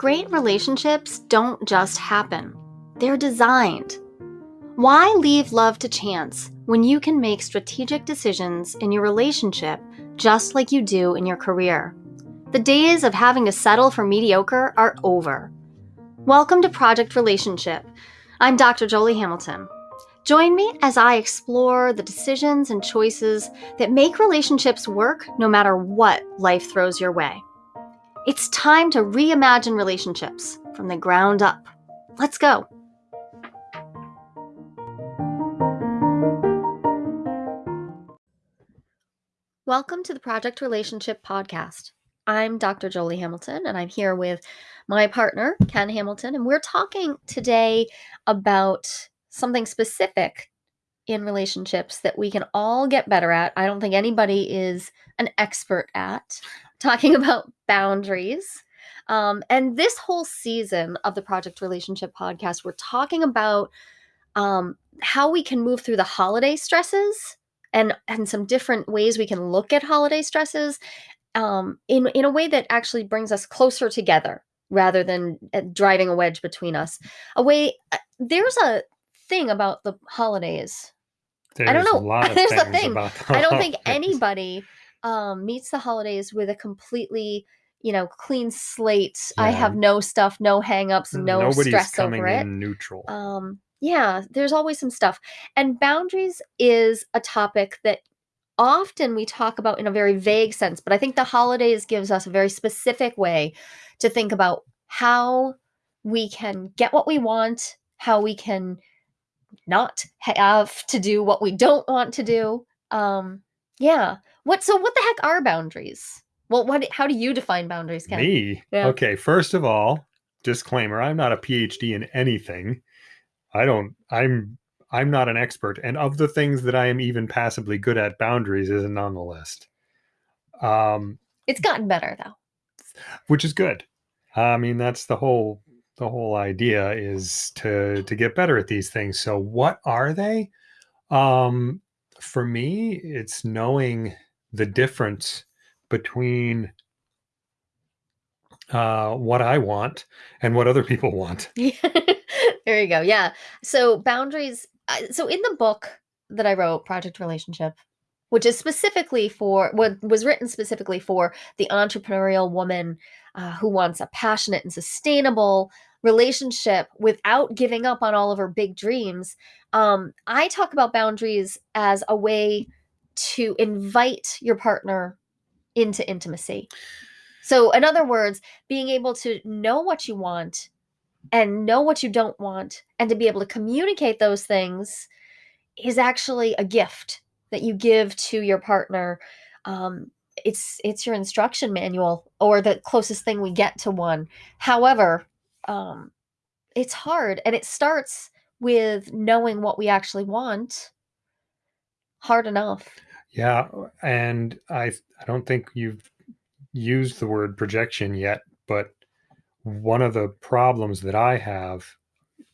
Great relationships don't just happen, they're designed. Why leave love to chance when you can make strategic decisions in your relationship just like you do in your career? The days of having to settle for mediocre are over. Welcome to Project Relationship. I'm Dr. Jolie Hamilton. Join me as I explore the decisions and choices that make relationships work no matter what life throws your way. It's time to reimagine relationships from the ground up. Let's go. Welcome to the Project Relationship Podcast. I'm Dr. Jolie Hamilton, and I'm here with my partner, Ken Hamilton, and we're talking today about something specific in relationships that we can all get better at. I don't think anybody is an expert at talking about boundaries. Um, and this whole season of the Project Relationship podcast, we're talking about um, how we can move through the holiday stresses and and some different ways we can look at holiday stresses um, in in a way that actually brings us closer together rather than uh, driving a wedge between us. A way uh, there's a thing about the holidays. There's I don't a know. lot of There's a thing. about the I don't think anybody um, meets the holidays with a completely, you know, clean slate. I have no stuff, no hangups, no Nobody's stress coming over it. in neutral. Um, yeah, there's always some stuff. And boundaries is a topic that often we talk about in a very vague sense, but I think the holidays gives us a very specific way to think about how we can get what we want, how we can not have to do what we don't want to do. Um, yeah. What so what the heck are boundaries? Well, what how do you define boundaries, Ken? Me? Yeah. Okay, first of all, disclaimer, I'm not a PhD in anything. I don't I'm I'm not an expert. And of the things that I am even passively good at, boundaries isn't on the list. Um, It's gotten better though. which is good. I mean, that's the whole the whole idea is to to get better at these things. So what are they? Um for me, it's knowing the difference between uh what I want and what other people want. there you go. Yeah. So boundaries. So in the book that I wrote, Project Relationship, which is specifically for what was written specifically for the entrepreneurial woman uh, who wants a passionate and sustainable relationship without giving up on all of her big dreams. Um, I talk about boundaries as a way to invite your partner into intimacy. So, in other words, being able to know what you want and know what you don't want and to be able to communicate those things is actually a gift that you give to your partner um, it's it's your instruction manual or the closest thing we get to one however um, it's hard and it starts with knowing what we actually want hard enough Yeah, and I I don't think you've used the word projection yet, but one of the problems that I have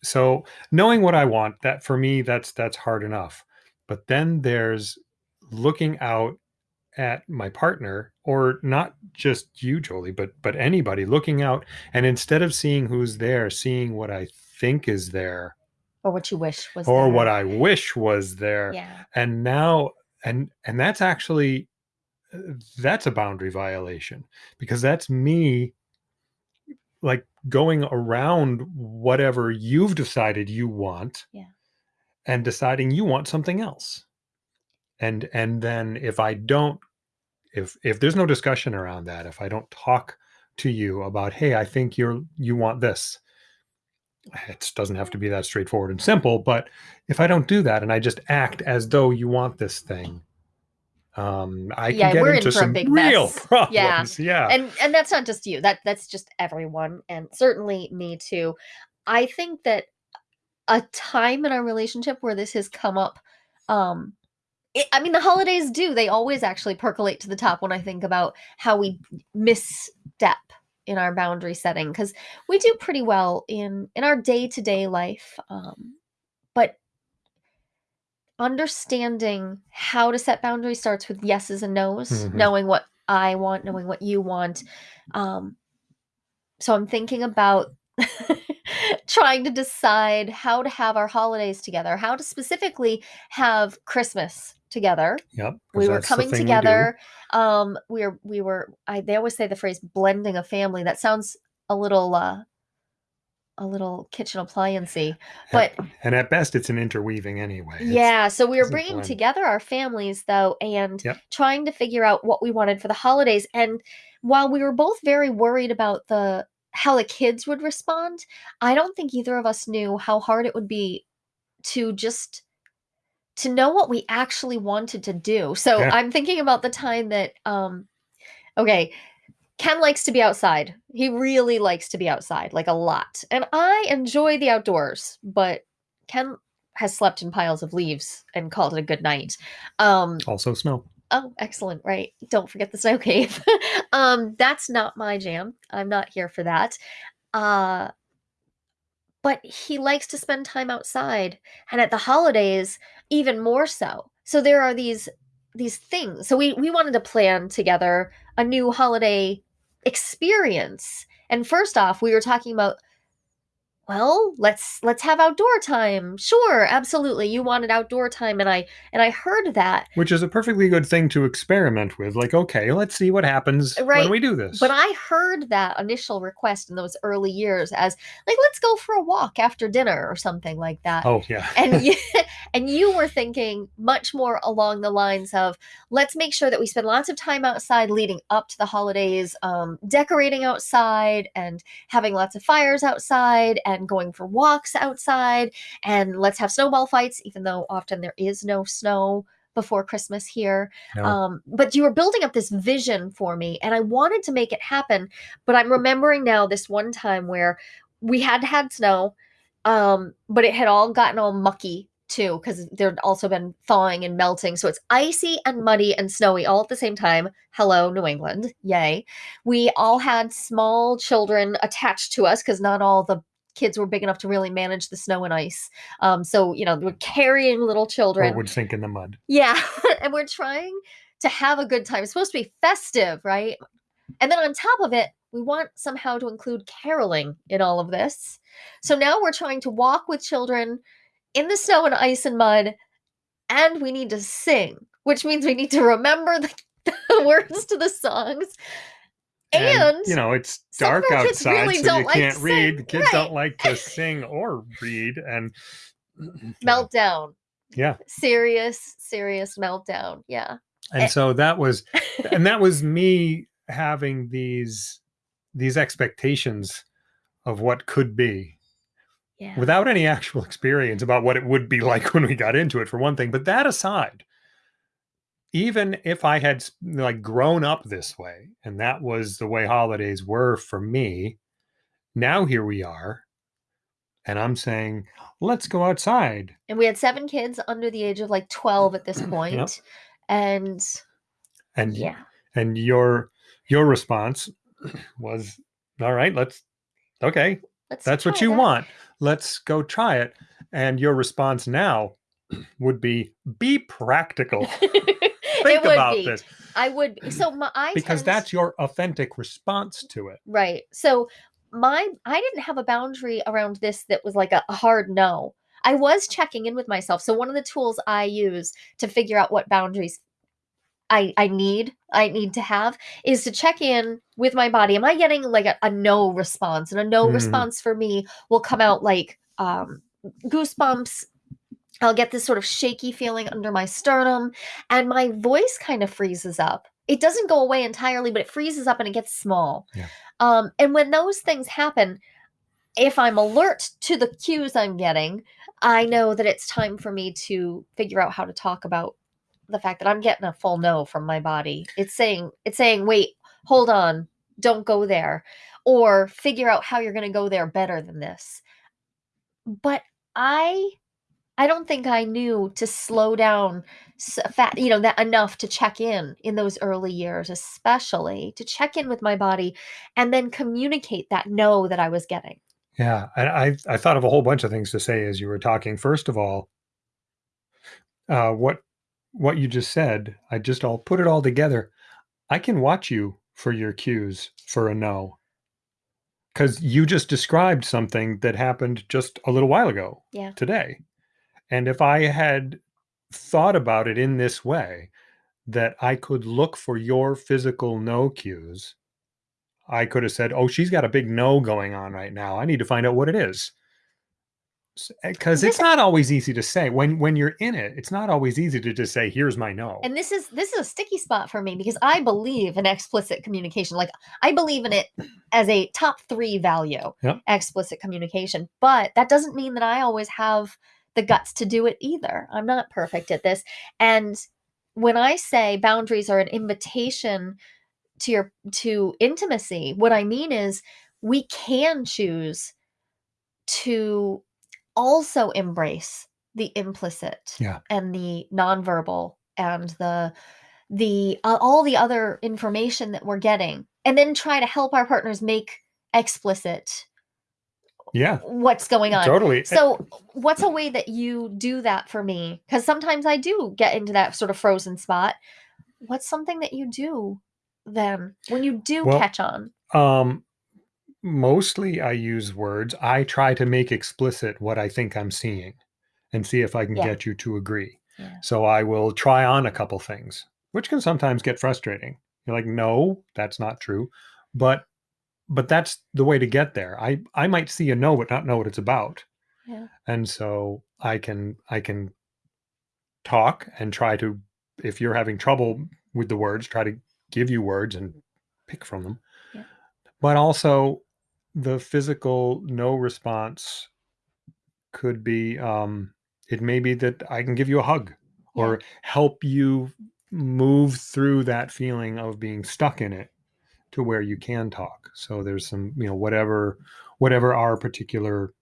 so knowing what I want, that for me that's that's hard enough. But then there's looking out at my partner or not just you Jolie, but but anybody looking out and instead of seeing who's there, seeing what I think is there or what you wish was there. or there. what I wish was there yeah and now and and that's actually that's a boundary violation because that's me like going around whatever you've decided you want Yeah. and deciding you want something else and and then if i don't if if there's no discussion around that if i don't talk to you about hey i think you're you want this it doesn't have to be that straightforward and simple but if i don't do that and i just act as though you want this thing um i can Yeah, get into some big real mess. Yeah. problems yeah and and that's not just you that that's just everyone and certainly me too i think that a time in our relationship where this has come up um it, i mean the holidays do they always actually percolate to the top when i think about how we misstep in our boundary setting because we do pretty well in in our day-to-day life um but understanding how to set boundaries starts with yeses and nos Mhm. knowing what i want knowing what you want um so I'm thinking about trying to decide how to have our holidays together, how to specifically have Christmas together. Yep. We were coming thing we together. Um, we were we were I they always say the phrase blending a family. That sounds a little uh a little kitchen appliancey. But And at best, it's an interweaving anyway. It's- yeah, so we were bringing blend. together our families though and Yep. trying to figure out what we wanted for the holidays. And while we were both very worried about the how the kids would respond, I don't think either of us knew how hard it would be to just to know what we actually wanted to do. So Yeah. I'm thinking about the time that um okay, Ken likes to be outside. He really likes to be outside, like a lot. And I enjoy the outdoors, but Ken has slept in piles of leaves and called it a good night. Um, Also, snow. oh, excellent, right. Don't forget the snow cave. um, that's not my jam. I'm not here for that. Uh, but he likes to spend time outside and at the holidays even more so. So there are these these things. So we we wanted to plan together a new holiday experience. And first off, we were talking about well, let's let's have outdoor time. Sure, absolutely. You wanted outdoor time and I and I heard that. Which is a perfectly good thing to experiment with. Like, okay, let's see what happens Right, when we do this. But I heard that initial request in those early years as like let's go for a walk after dinner or something like that. oh, yeah. and you, and you were thinking much more along the lines of let's make sure that we spend lots of time outside leading up to the holidays um, decorating outside and having lots of fires outside and going for walks outside and let's have snowball fights even though often there is no snow before christmas here No. um, but you were building up this vision for me and i wanted to make it happen but i'm remembering now this one time where we had had snow um, but it had all gotten all mucky too because there'd also been thawing and melting. So it's icy and muddy and snowy all at the same time. Hello, New England. Yay. We all had small children attached to us because not all the kids were big enough to really manage the snow and ice. Um, so, you know, we're carrying little or children. would sink in the mud. Yeah. and we're trying to have a good time. It's supposed to be festive, right? And then on top of it, we want somehow to include caroling in all of this. So now we're trying to walk with children in the snow and ice and mud, and we need to sing, which means we need to remember the, the words to the songs. And, you know, it's dark outside, really so you like can't read. sing. Kids Right. don't like to sing or read. And meltdown. Yeah. Serious, serious meltdown. Yeah. and Eh. so that was and that was me having these these expectations of what could be Yeah. without any actual experience about what it would be like when we got into it for one thing but that aside even if i had like grown up this way and that was the way holidays were for me now here we are and i'm saying let's go outside and we had seven kids under the age of like 12 at this point. And and yeah. and your your response was all right let's okay Let's that's what you that. want let's go try it and your response now would be be practical think would about be. this I would be. So my I because tend- that's your authentic response to it right. So my I didn't have a boundary around this that was like a, hard no. I was checking in with myself. So one of the tools I use to figure out what boundaries I I need I need to have is to check in with my body. Am I getting like a, a no response? And a no Mhm. response for me will come out like um goosebumps. I'll get this sort of shaky feeling under my sternum and my voice kind of freezes up. It doesn't go away entirely, but it freezes up and it gets small. Yeah. Um, and when those things happen, if I'm alert to the cues I'm getting, I know that it's time for me to figure out how to talk about the fact that I'm getting a full no from my body. It's saying, it's saying, wait, hold on, don't go there, or figure out how you're going to go there better than this. But I, I don't think I knew to slow down, s- fat, you know, that enough to check in in those early years, especially to check in with my body, and then communicate that no that I was getting. yeah and i i thought of a whole bunch of things to say as you were talking first of all uh what what you just said i just all put it all together i can watch you for your cues for a no because you just described something that happened just a little while ago Yeah. today. And if I had thought about it in this way, that I could look for your physical no cues, I could have said, Oh, she's got a big no going on right now. I need to find out what it is. Because eh, it's not always easy to say when when you're in it. It's not always easy to just say, "Here's my no." And this is this is a sticky spot for me because I believe in explicit communication. Like I believe in it as a top three value, Yep. explicit communication. But that doesn't mean that I always have the guts to do it either. I'm not perfect at this. And when I say boundaries are an invitation to your to intimacy, what I mean is we can choose to also embrace the implicit Yeah. and the nonverbal and the the uh, all the other information that we're getting and then try to help our partners make explicit yeah, what's going on totally. so what's a way that you do that for me because sometimes i do get into that sort of frozen spot what's something that you do then when you do Well, catch on Um, mostly I use words. I try to make explicit what I think I'm seeing and see if I can Yeah. get you to agree. Yeah. So I will try on a couple things, which can sometimes get frustrating. You're like, no, that's not true. But but that's the way to get there. I I might see a no but not know what it's about. Yeah. And so I can I can talk and try to if you're having trouble with the words, try to give you words and pick from them. Yeah. But also the physical no response could be um it may be that I can give you a hug or help you move through that feeling of being stuck in it to where you can talk. So there's some, you know, whatever whatever our particular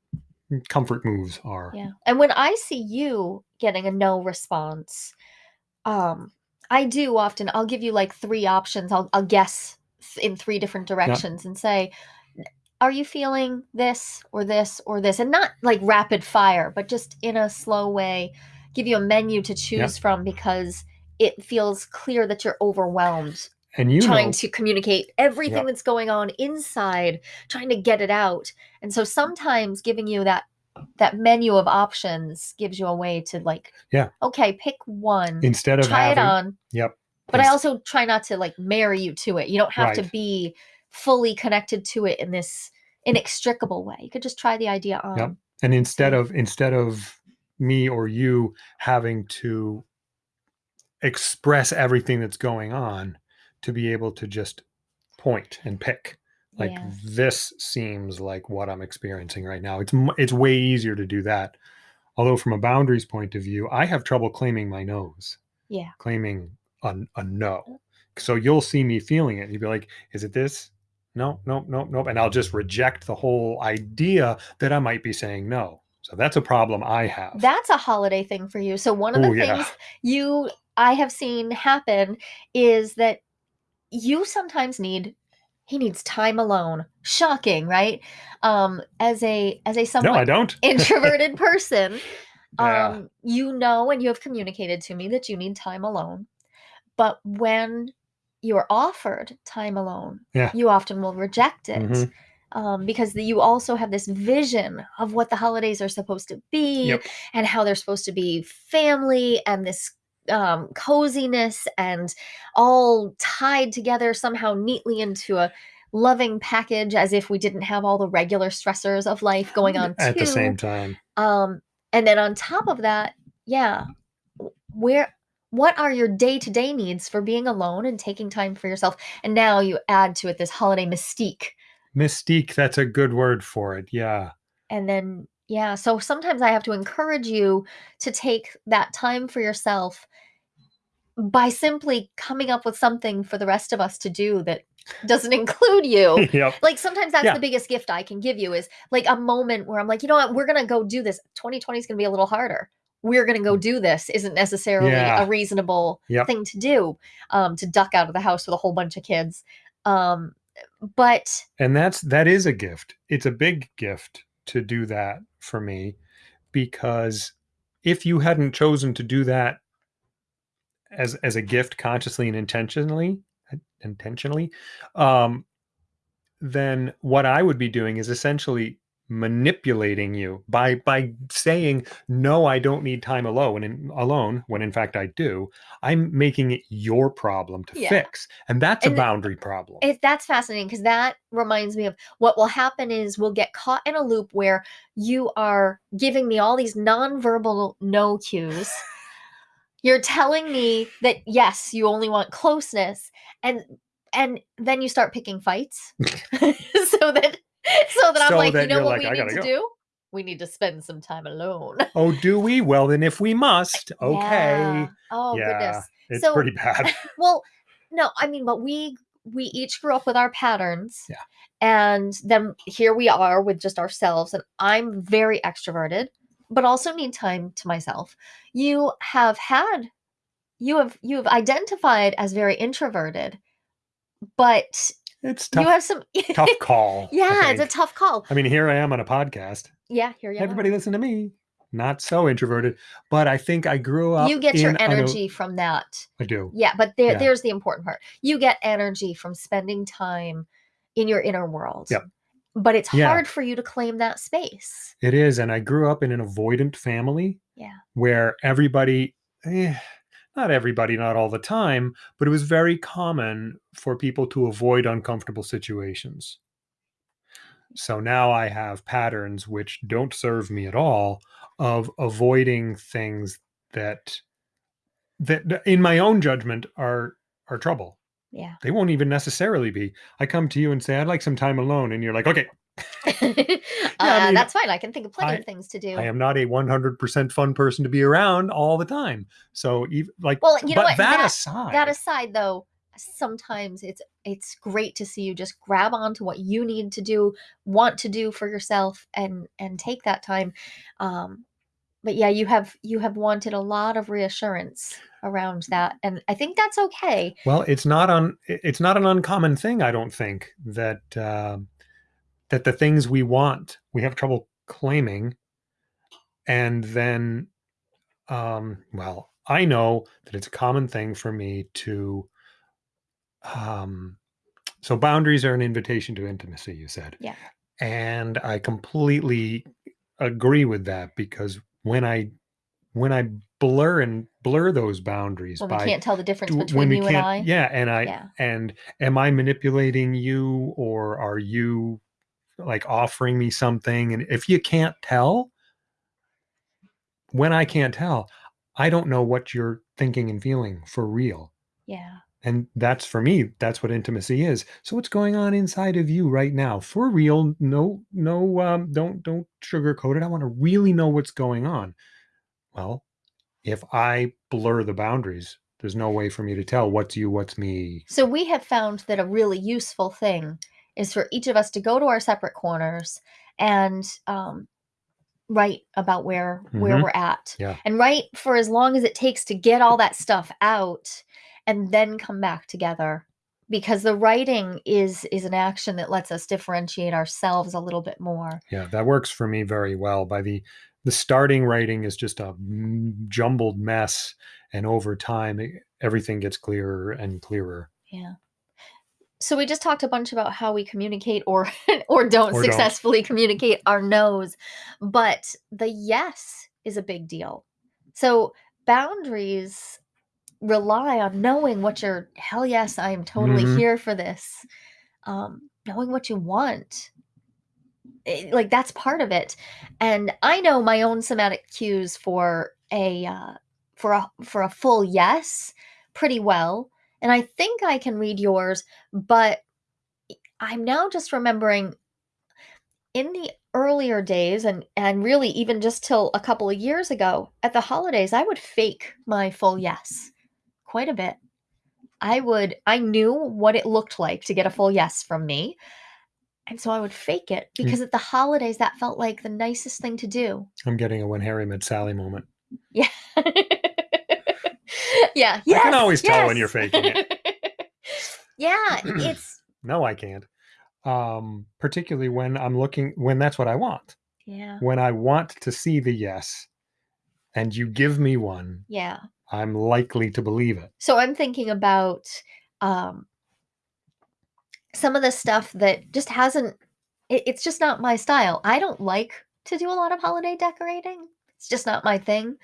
comfort moves are. Yeah. And when I see you getting a no response, um, I do often I'll give you like three options. I'll I'll guess in three different directions and say, are you feeling this or this or this? And not like rapid fire, but just in a slow way, give you a menu to choose from because it feels clear that you're overwhelmed And you trying know, to communicate everything Yep. that's going on inside trying to get it out. And so sometimes giving you that that menu of options gives you a way to like Yeah. okay pick one instead of try having it on. Yep. but i also try not to like marry you to it. You don't have to be fully connected to it in this inextricable way. You could just try the idea on. And instead So- of instead of me or you having to express everything that's going on to be able to just point and pick. Like yeah. this seems like what i'm experiencing right now. It's it's way easier to do that. Although from a boundaries point of view i have trouble claiming my nose yeah. claiming a, a no. So you'll see me feeling it. And you'll be like is it this? No no no no and i'll just reject the whole idea that i might be saying no. So that's a problem i have. That's a holiday thing for you. So one of the Oh, yeah. things you i have seen happen is that you sometimes need he needs time alone shocking right um as a as a no i don't introverted person Yeah. um you know and you have communicated to me that you need time alone but when you're offered time alone Yeah. you often will reject it Mhm. um, because the, you also have this vision of what the holidays are supposed to be Yep. and how they're supposed to be family and this um, coziness and all tied together somehow neatly into a loving package as if we didn't have all the regular stressors of life going on at too. the same time Um, and then on top of that, yeah, where what are your day-to-day needs for being alone and taking time for yourself? And now you add to it this holiday mystique. mystique that's a good word for it yeah And then yeah, so sometimes I have to encourage you to take that time for yourself by simply coming up with something for the rest of us to do that doesn't include you. yep like sometimes that's Yeah. the biggest gift I can give you is like a moment where I'm like, you know what, we're gonna go do this. 2020 is gonna be a little harder. We're gonna go do this isn't necessarily Yeah. a reasonable Yep. thing to do. Um, to duck out of the house with a whole bunch of kids. Um, but and that's that is a gift it's a big gift to do that for me because if you hadn't chosen to do that as as a gift consciously and intentionally intentionally um then what I would be doing is essentially manipulating you by by saying no I don't need time alone and alone when in fact I do I'm making it your problem to Yeah. fix and that's And a boundary problem It, that's fascinating because that reminds me of what will happen is we'll get caught in a loop where you are giving me all these nonverbal no cues. You're telling me that yes, you only want closeness, and and then you start picking fights, so that so that I'm So like, that you know what like, we "I need to go." do? We need to spend some time alone. oh do we well then if we must okay Yeah. Oh yeah goodness. it's So- pretty bad Well, no, I mean, but we we each grew up with our patterns. Yeah. And then here we are with just ourselves. And I'm very extroverted, but also need time to myself. You have had you have you have identified as very introverted, but it's tough. you have some tough call Yeah, it's a tough call. I mean here I am on a podcast Yeah, here you everybody are. listen to me not so introverted but I think I grew up You get your in o- energy from that. I do Yeah, but there, Yeah. there's the important part. You get energy from spending time in your inner world. Yep. But it's Yeah. hard for you to claim that space. It is, and I grew up in an avoidant family. Yeah. Where everybody, eh, not everybody, not all the time, but it was very common for people to avoid uncomfortable situations. So now I have patterns which don't serve me at all of avoiding things that that in my own judgment are are trouble. Yeah. They won't even necessarily be. I come to you and say I'd like some time alone and you're like, "Okay, uh, mean, that's fine. I can think of plenty I- of things to do. I am not a 100% fun person to be around all the time. So even like well, you know what? that, That, aside, that aside, though, sometimes it's it's great to see you just grab onto what you need to do, want to do for yourself, and and take that time. Um, but yeah, you have you have wanted a lot of reassurance around that, and I think that's okay. well, it's not on it's not an uncommon thing I don't think that um that the things we want, we have trouble claiming and then um well, I know that it's a common thing for me to um so boundaries are an invitation to intimacy, you said. Yeah. And I completely agree with that because when I when I blur and blur those boundaries When we by can't tell the difference between you and I. yeah and i Yeah. and am i manipulating you or are you like offering me something and if you can't tell when i can't tell i don't know what you're thinking and feeling for real. Yeah. and that's for me that's what intimacy is. So what's going on inside of you right now? For real no no um don't don't sugarcoat it. I want to really know what's going on. Well if i blur the boundaries there's no way for me to tell what's you what's me. So we have found that a really useful thing is for each of us to go to our separate corners and um, write about where where Mhm. we're at, Yeah. and write for as long as it takes to get all that stuff out, and then come back together. Because the writing is is an action that lets us differentiate ourselves a little bit more. yeah that works for me very well by the the starting writing is just a jumbled mess and over time everything gets clearer and clearer Yeah. So we just talked a bunch about how we communicate or or don't Or don't. successfully communicate our no's, but the yes is a big deal. So boundaries rely on knowing what your hell yes, I am totally Mhm. here for this. Um, knowing what you want. Eh, Like that's part of it. And I know my own somatic cues for a uh, for a for a full yes pretty well and I think I can read yours, but I'm now just remembering in the earlier days and and really even just till a couple of years ago at the holidays I would fake my full yes quite a bit. I would I knew what it looked like to get a full yes from me. And so I would fake it mm. because at the holidays that felt like the nicest thing to do. i'm getting a when harry met sally moment Yeah. yeah. I can yes, always tell when you're faking it. yeah, it's no i can't um particularly when i'm looking when that's what i want yeah. when i want to see the yes and you give me one Yeah. i'm likely to believe it So I'm thinking about um some of the stuff that just hasn't it, it's just not my style. I don't like to do a lot of holiday decorating. It's just not my thing.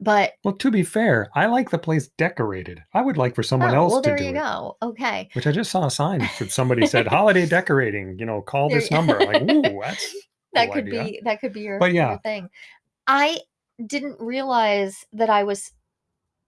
But Well, to be fair, I like the place decorated. I would like for someone oh, else well, to there do you it. go. Okay. Which I just saw a sign that somebody said holiday decorating. You know, call There this number. Like, ooh, that's that cool could idea. be that could be your, But your yeah. thing. I didn't realize that I was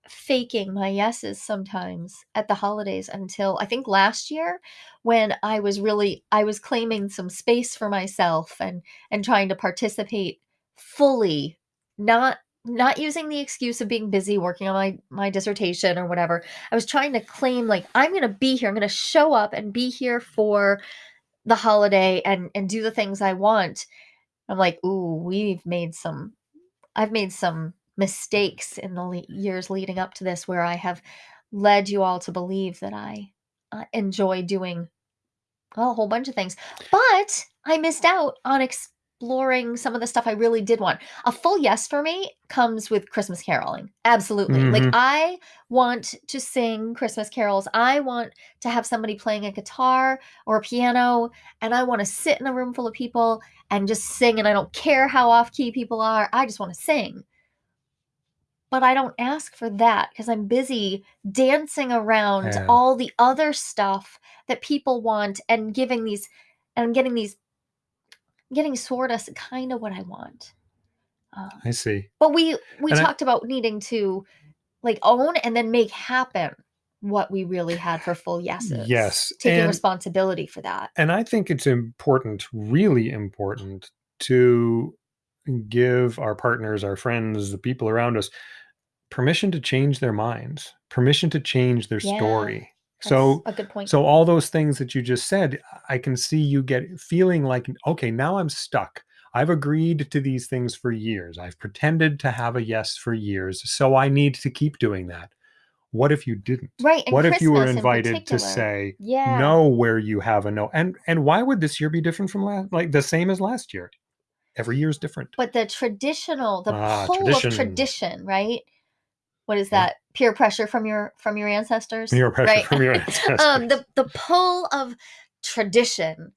faking my yeses sometimes at the holidays until I think last year when I was really I was claiming some space for myself and and trying to participate fully not not using the excuse of being busy working on my my dissertation or whatever. I was trying to claim like I'm going to be here. I'm going to show up and be here for the holiday and and do the things I want. I'm like, "Ooh, we've made some I've made some mistakes in the le- years leading up to this where I have led you all to believe that I uh, enjoy doing a whole bunch of things. But I missed out on exploring some of the stuff I really did want. A full yes for me comes with Christmas caroling. Absolutely. Like Mhm. I want to sing Christmas carols. I want to have somebody playing a guitar or a piano and I want to sit in a room full of people and just sing and I don't care how off key people are. I just want to sing. But I don't ask for that because I'm busy dancing around Yeah. all the other stuff that people want and giving these and I'm getting these getting sort of kind of what I want. Um, I see. but we we And I- talked about needing to like own and then make happen what we really had for full yeses. Yes, Taking and- responsibility for that. And I think it's important, really important, to give our partners, our friends, the people around us permission to change their minds, permission to change their Yeah, story. That's So a good point. so all those things that you just said, I can see you get feeling like, okay, now I'm stuck. I've agreed to these things for years. I've pretended to have a yes for years. So I need to keep doing that. What if you didn't? right. And what if you were Christmas in invited to say yeah. no where you have a no? And and why would this year be different from last like the same as last year? Every year is different. But the traditional, the Ah, pull tradition. of tradition, right? What is that? Peer pressure from your from your ancestors? Peer pressure right? from your ancestors. um, the the pull of tradition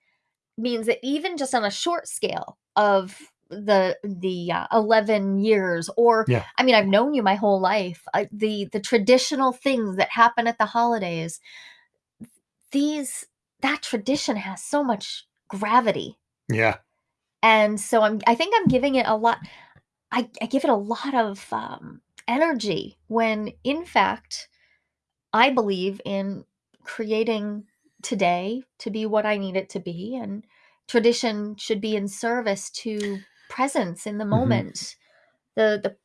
means that even just on a short scale of the the uh, 11 years or Yeah. i mean i've known you my whole life uh, the the traditional things that happen at the holidays these that tradition has so much gravity Yeah. and so i'm i think i'm giving it a lot i, I give it a lot of um, energy when in fact i believe in creating today to be what i need it to be and tradition should be in service to presence in the mm-hmm. moment the the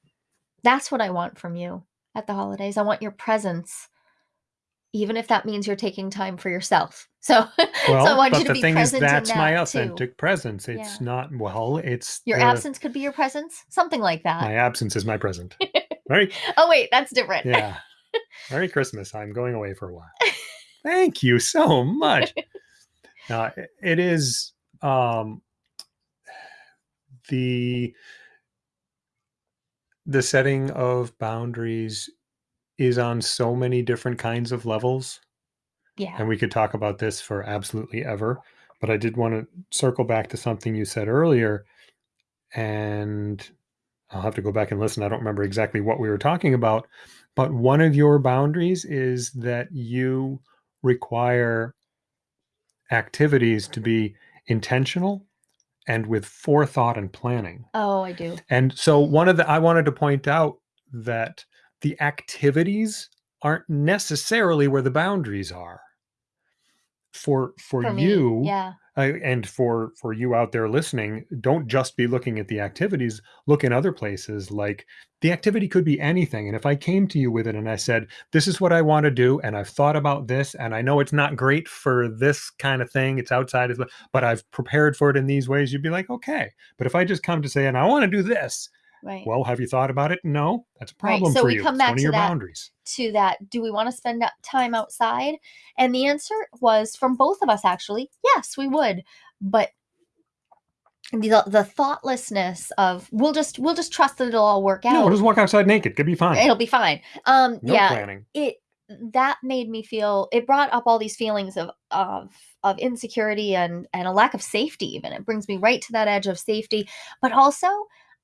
that's what i want from you at the holidays i want your presence even if that means you're taking time for yourself so, Well, so i want you to the be thing is, present in that's my that, too. authentic presence. It's Yeah. not well. It's Your the- absence could be your presence, something like that. My absence is my present. Merry, oh wait, that's different. yeah. Merry Christmas. I'm going away for a while. Thank you so much. Uh, it- it is um, the the setting of boundaries is on so many different kinds of levels. yeah. and we could talk about this for absolutely ever but i did want to circle back to something you said earlier and i'll have to go back and listen i don't remember exactly what we were talking about but one of your boundaries is that you require activities to be intentional and with forethought and planning Oh, I do. and so one of the I wanted to point out that the activities aren't necessarily where the boundaries are. For for, For you me, yeah. Uh, and for for you out there listening, don't just be looking at the activities, look in other places like the activity could be anything. And if I came to you with it and I said, this is what I want to do and I've thought about this and I know it's not great for this kind of thing, it's outside but I've prepared for it in these ways, you'd be like, okay. But if I just come to say, and I want to do this, Right. well, have you thought about it? No, that's a Right, problem so for we you. come back to your that. boundaries. to that, do we want to spend time outside? And the answer was from both of us actually, yes, we would. But the the thoughtlessness of we'll just we'll just trust that it'll all work out. No, we'll just walk outside naked. Could be fine. It'll be fine. Um no yeah, planning. it that made me feel it brought up all these feelings of of of insecurity and and a lack of safety even it brings me right to that edge of safety but also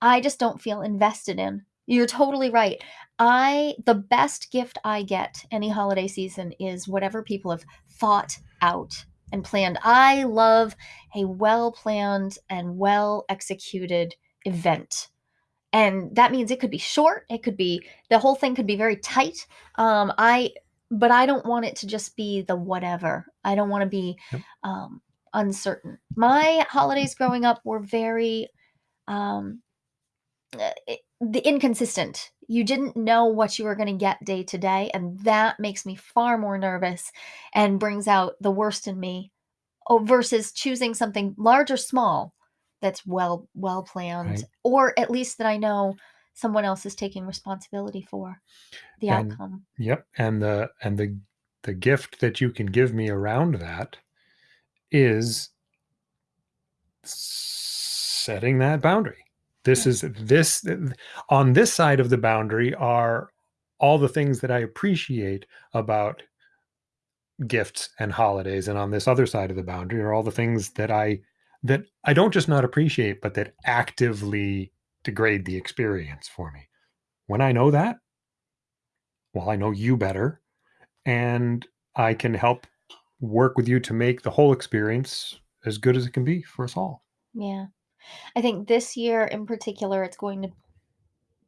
i just don't feel invested in. You're totally right. I the best gift i get any holiday season is whatever people have thought out and planned. I love a well planned and well executed event. And that means it could be short it could be the whole thing could be very tight. Um i but i don't want it to just be the whatever. I don't want to be Yep. um uncertain. My holidays growing up were very um Eh, the inconsistent you didn't know what you were going to get day to day and that makes me far more nervous and brings out the worst in me oh, versus choosing something large or small that's well well planned Right. or at least that I know someone else is taking responsibility for the And- outcome. Yep. And the and the the gift that you can give me around that is setting that boundary. This is this on this side of the boundary are all the things that I appreciate about gifts and holidays and on this other side of the boundary are all the things that I that I don't just not appreciate but that actively degrade the experience for me. When I know that, well I know you better and I can help work with you to make the whole experience as good as it can be for us all. Yeah. I think this year in particular, it's going to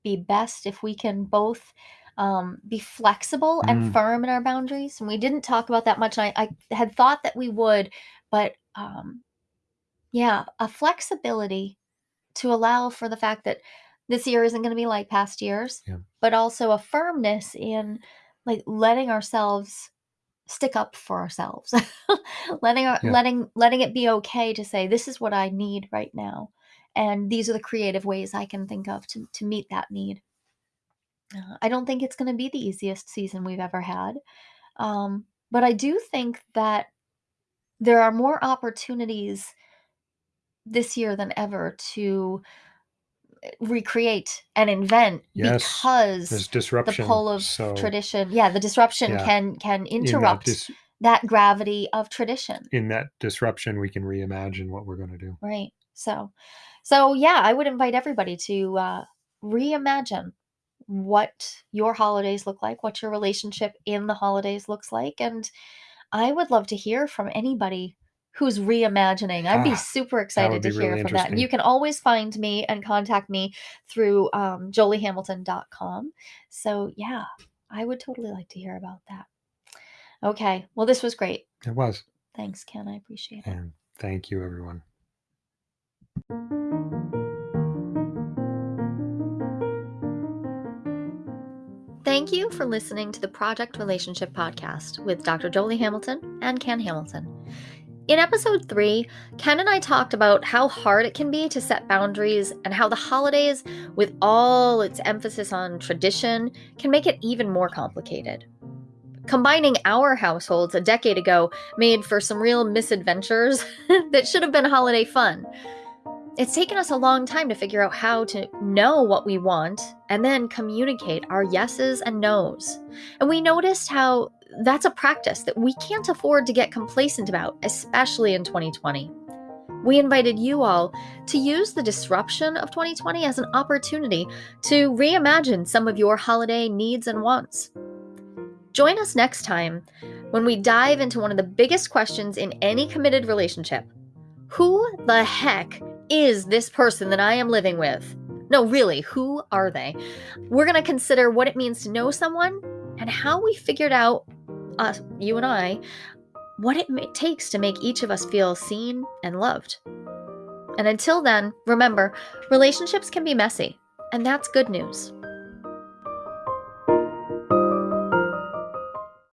be best if we can both um, be flexible and Mm. firm in our boundaries. And we didn't talk about that much. And I, I had thought that we would, but um, yeah, a flexibility to allow for the fact that this year isn't going to be like past years, Yeah. but also a firmness in like letting ourselves stick up for ourselves letting our Yeah. letting letting it be okay to say this is what i need right now and these are the creative ways i can think of to, to meet that need uh, i don't think it's going to be the easiest season we've ever had um, but i do think that there are more opportunities this year than ever to recreate and invent Yes, because There's disruption. the pull of so tradition yeah the disruption Yeah. can can in that interrupt dis- that gravity of tradition in that disruption we can reimagine what we're going to do. right so so yeah i would invite everybody to uh reimagine what your holidays look like what your relationship in the holidays looks like and i would love to hear from anybody who's reimagining i'd be Ah, super excited to hear really from that and you can always find me and contact me through um, joliehamilton.com so yeah i would totally like to hear about that okay well this was great It was. thanks ken i appreciate it And thank you, everyone. Thank you for listening to the Project Relationship Podcast with Dr. Jolie Hamilton and Ken Hamilton. In episode three, Ken and I talked about how hard it can be to set boundaries and how the holidays, with all its emphasis on tradition, can make it even more complicated. Combining our households a decade ago made for some real misadventures that should have been holiday fun. It's taken us a long time to figure out how to know what we want and then communicate our yeses and nos. And we noticed how that's a practice that we can't afford to get complacent about, especially in 2020. We invited you all to use the disruption of 2020 as an opportunity to reimagine some of your holiday needs and wants. Join us next time when we dive into one of the biggest questions in any committed relationship Who the heck is this person that I am living with? No, really, who are they? We're going to consider what it means to know someone and how we figured out, us, you and I, what it takes to make each of us feel seen and loved. And until then, remember, relationships can be messy, and that's good news.